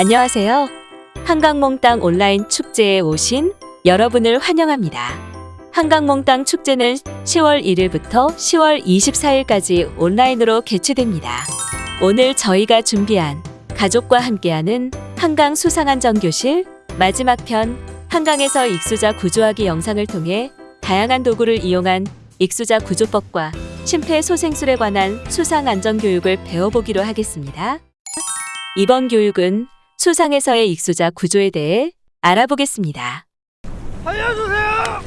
안녕하세요. 한강몽땅 온라인 축제에 오신 여러분을 환영합니다. 한강몽땅 축제는 10월 1일부터 10월 24일까지 온라인으로 개최됩니다. 오늘 저희가 준비한 가족과 함께하는 한강 수상안전교실 마지막 편 한강에서 익수자 구조하기 영상을 통해 다양한 도구를 이용한 익수자 구조법과 심폐소생술에 관한 수상안전교육을 배워보기로 하겠습니다. 이번 교육은 수상에서의 익수자 구조에 대해 알아보겠습니다. 살려주세요!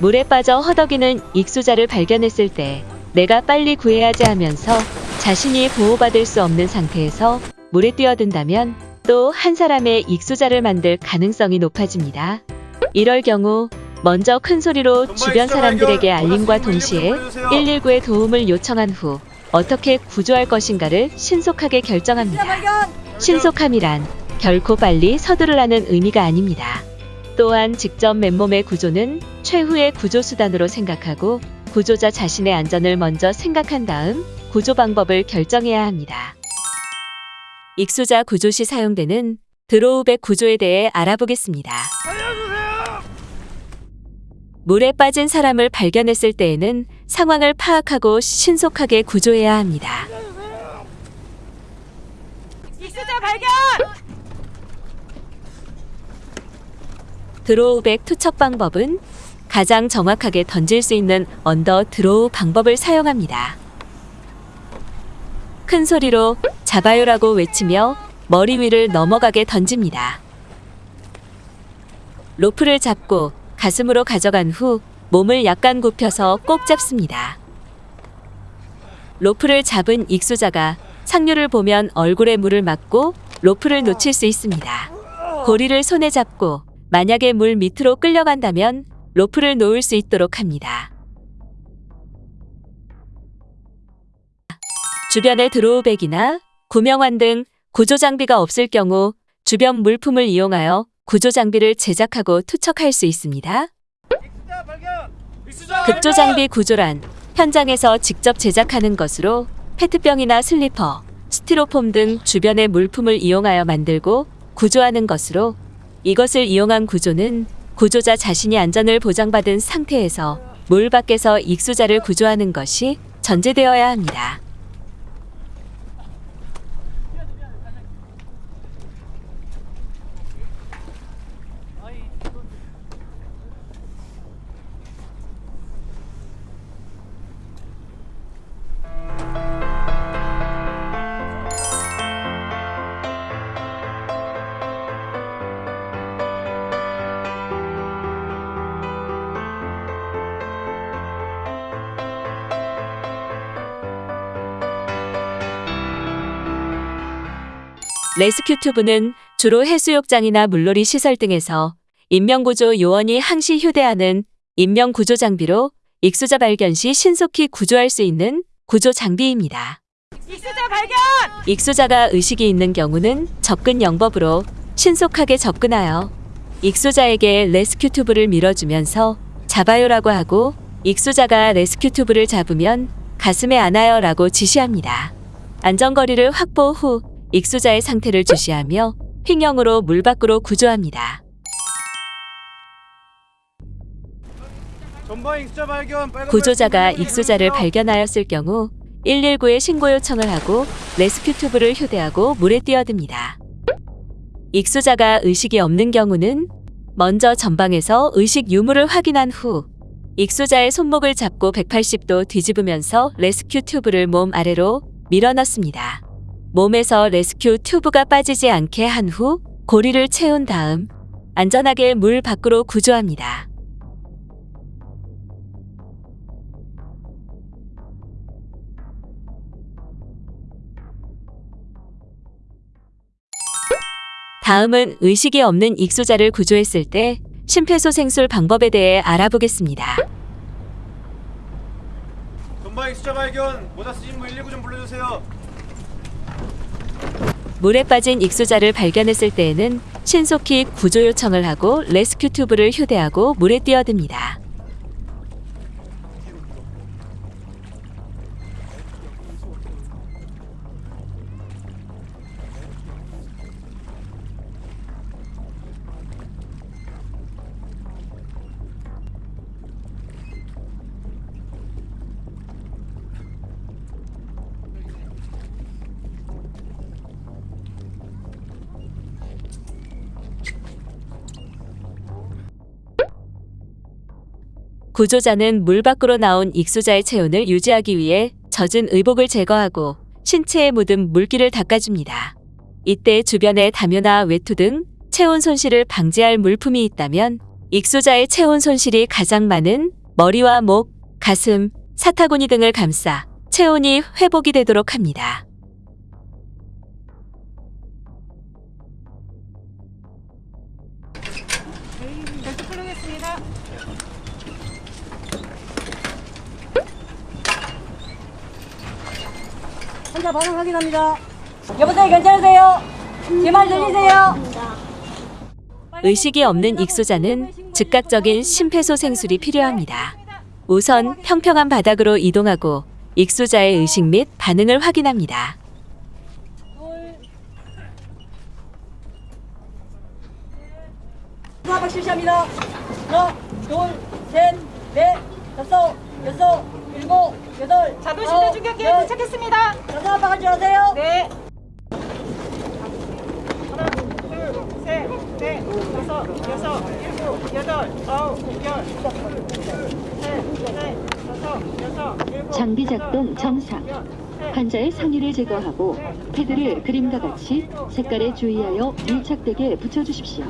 물에 빠져 허덕이는 익수자를 발견했을 때 내가 빨리 구해야지 하면서 자신이 보호받을 수 없는 상태에서 물에 뛰어든다면 또 한 사람의 익수자를 만들 가능성이 높아집니다. 이럴 경우 먼저 큰 소리로 주변 사람들에게 알림과 동시에 119에 도움을 요청한 후 어떻게 구조할 것인가를 신속하게 결정합니다. 신속함이란 결코 빨리 서두르라는 의미가 아닙니다. 또한 직접 맨몸의 구조는 최후의 구조 수단으로 생각하고 구조자 자신의 안전을 먼저 생각한 다음 구조 방법을 결정해야 합니다. 익수자 구조 시 사용되는 드로우백 구조에 대해 알아보겠습니다. 물에 빠진 사람을 발견했을 때에는 상황을 파악하고 신속하게 구조해야 합니다. 발견! throw bag 투척 방법은 가장 정확하게 던질 수 있는 under throw 방법을 사용합니다. 큰 소리로 잡아요라고 외치며 머리 위를 넘어가게 던집니다. 로프를 잡고 가슴으로 가져간 후 몸을 약간 굽혀서 꼭 잡습니다. 로프를 잡은 익수자가 상류를 보면 얼굴에 물을 맞고 로프를 놓칠 수 있습니다. 고리를 손에 잡고 만약에 물 밑으로 끌려간다면 로프를 놓을 수 있도록 합니다. 주변에 드로우백이나 구명환 등 구조 장비가 없을 경우 주변 물품을 이용하여 구조 장비를 제작하고 투척할 수 있습니다. 익수자 발견! 익수자 급조 장비 구조란 현장에서 직접 제작하는 것으로 페트병이나 슬리퍼, 스티로폼 등 주변의 물품을 이용하여 만들고 구조하는 것으로 이것을 이용한 구조는 구조자 자신이 안전을 보장받은 상태에서 물 밖에서 익수자를 구조하는 것이 전제되어야 합니다. rescue tube는 주로 해수욕장이나 물놀이 시설 등에서 인명구조 요원이 항시 휴대하는 인명구조 장비로 익수자 발견 시 신속히 구조할 수 있는 구조 장비입니다. 익수자 발견! 익수자가 의식이 있는 경우는 접근 영법으로 신속하게 접근하여 익수자에게 rescue tube를 밀어주면서 잡아요라고 하고 익수자가 rescue tube를 잡으면 가슴에 안아요라고 지시합니다. 안전거리를 확보 후 익수자의 상태를 주시하며 횡령으로 물 밖으로 구조합니다. 구조자가 익수자를. 발견하였을 경우 119에 신고 요청을 하고 레스큐 튜브를 휴대하고 물에 뛰어듭니다. 익수자가 의식이 없는 경우는 먼저 전방에서 의식 유무를 확인한 후 익수자의 손목을 잡고 180도 뒤집으면서 rescue tube를 몸 아래로 밀어넣습니다. 몸에서 rescue tube가 빠지지 않게 한 후 고리를 채운 다음 안전하게 물 밖으로 구조합니다. 다음은 의식이 없는 익수자를 구조했을 때 심폐소생술 방법에 대해 알아보겠습니다. 전방 익수자 발견! 모자 쓰신 분 119 좀 불러주세요. 물에 빠진 익수자를 발견했을 때에는 신속히 구조 요청을 하고 레스큐 튜브를 휴대하고 물에 뛰어듭니다. 구조자는 물 밖으로 나온 익수자의 체온을 유지하기 위해 젖은 의복을 제거하고 신체에 묻은 물기를 닦아줍니다. 이때 주변에 담요나 외투 등 체온 손실을 방지할 물품이 있다면 익수자의 체온 손실이 가장 많은 머리와 목, 가슴, 사타구니 등을 감싸 체온이 회복이 되도록 합니다. 벨트 풀겠습니다. 환자 반응 확인합니다. 여보세요, 괜찮으세요? 제 말 들리세요? 의식이 없는 익수자는 즉각적인 심폐소생술이 필요합니다. 우선 평평한 바닥으로 이동하고 익수자의 의식 및 반응을 확인합니다. 수화박 실시합니다. 하나, 둘, 셋, 넷, 다섯, 여섯, 일곱, 여덟, 심폐중격기에 열. 도착했습니다. 한박 할줄 아세요? 네. 하나, 둘, 셋, 넷, 다섯, 여섯, 일곱, 여덟, 아홉, 열, 셋, 넷, 다섯, 여섯, 일곱, 장비 작동 정상. 환자의 상의를 제거하고 패드를 그림과 같이 색깔에 주의하여 밀착되게 붙여주십시오.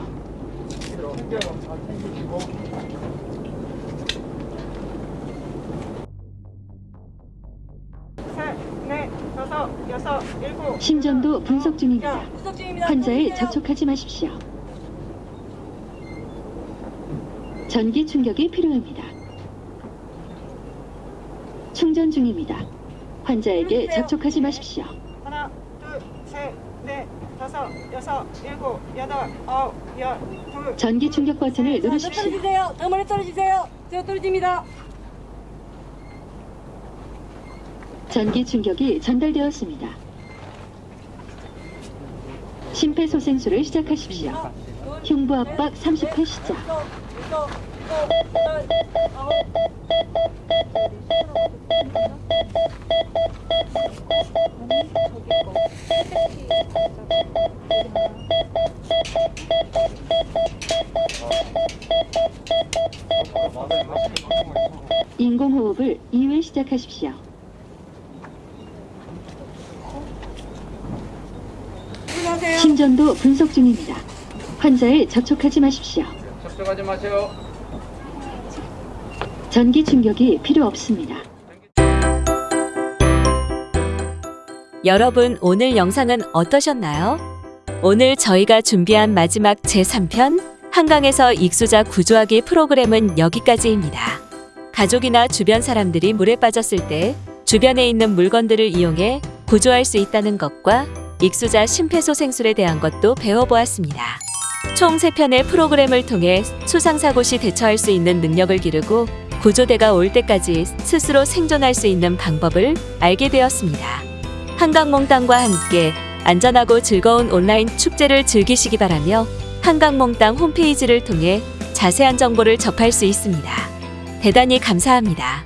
심전도 분석 중입니다. 환자에. 접촉하지 마십시오. 전기 충격이 필요합니다. 충전 중입니다. 환자에게 접촉하지 마십시오. 하나, 둘, 셋, 넷, 다섯, 여섯, 일곱, 여덟, 아홉, 열, 둘, 전기 충격 버튼을 누르십시오. 떨어지세요. 더 멀리 떨어지세요. 저 떨어집니다. 전기 충격이 전달되었습니다. 심폐소생술을 시작하십시오. 흉부 압박 30회 시작. 인공호흡을 2회 시작하십시오. 심전도 분석 중입니다. 환자에 접촉하지 마십시오. 접촉하지 마세요. 전기 충격이 필요 없습니다. 여러분 오늘 영상은 어떠셨나요? 오늘 저희가 준비한 마지막 제3편 한강에서 익수자 구조하기 프로그램은 여기까지입니다. 가족이나 주변 사람들이 물에 빠졌을 때 주변에 있는 물건들을 이용해 구조할 수 있다는 것과 익수자 심폐소생술에 대한 것도 배워보았습니다. 총 3편의 프로그램을 통해 수상사고 시 대처할 수 있는 능력을 기르고 구조대가 올 때까지 스스로 생존할 수 있는 방법을 알게 되었습니다. 한강몽땅과 함께 안전하고 즐거운 온라인 축제를 즐기시기 바라며 한강몽땅 홈페이지를 통해 자세한 정보를 접할 수 있습니다. 대단히 감사합니다.